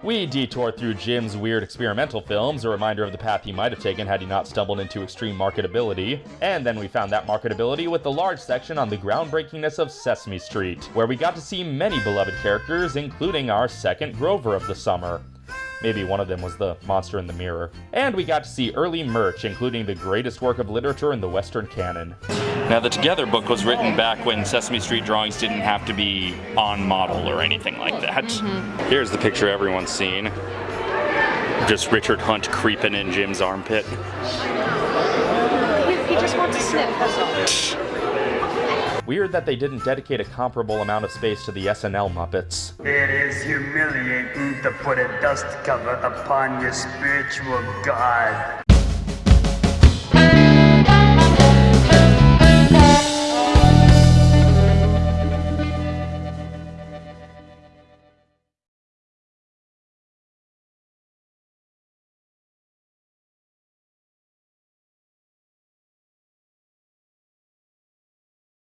We detour through Jim's weird experimental films, a reminder of the path he might have taken had he not stumbled into extreme marketability. And then we found that marketability with the large section on the groundbreakingness of Sesame Street, where we got to see many beloved characters, including our second Grover of the summer. Maybe one of them was the monster in the mirror. And we got to see early merch, including the greatest work of literature in the Western canon. Now, the Together book was written back when Sesame Street drawings didn't have to be on model or anything like that. Mm-hmm. Here's the picture everyone's seen. Just Richard Hunt creeping in Jim's armpit. He, he just wants to sniff, that's all. Weird that they didn't dedicate a comparable amount of space to the SNL Muppets. It is humiliating to put a dust cover upon your spiritual god.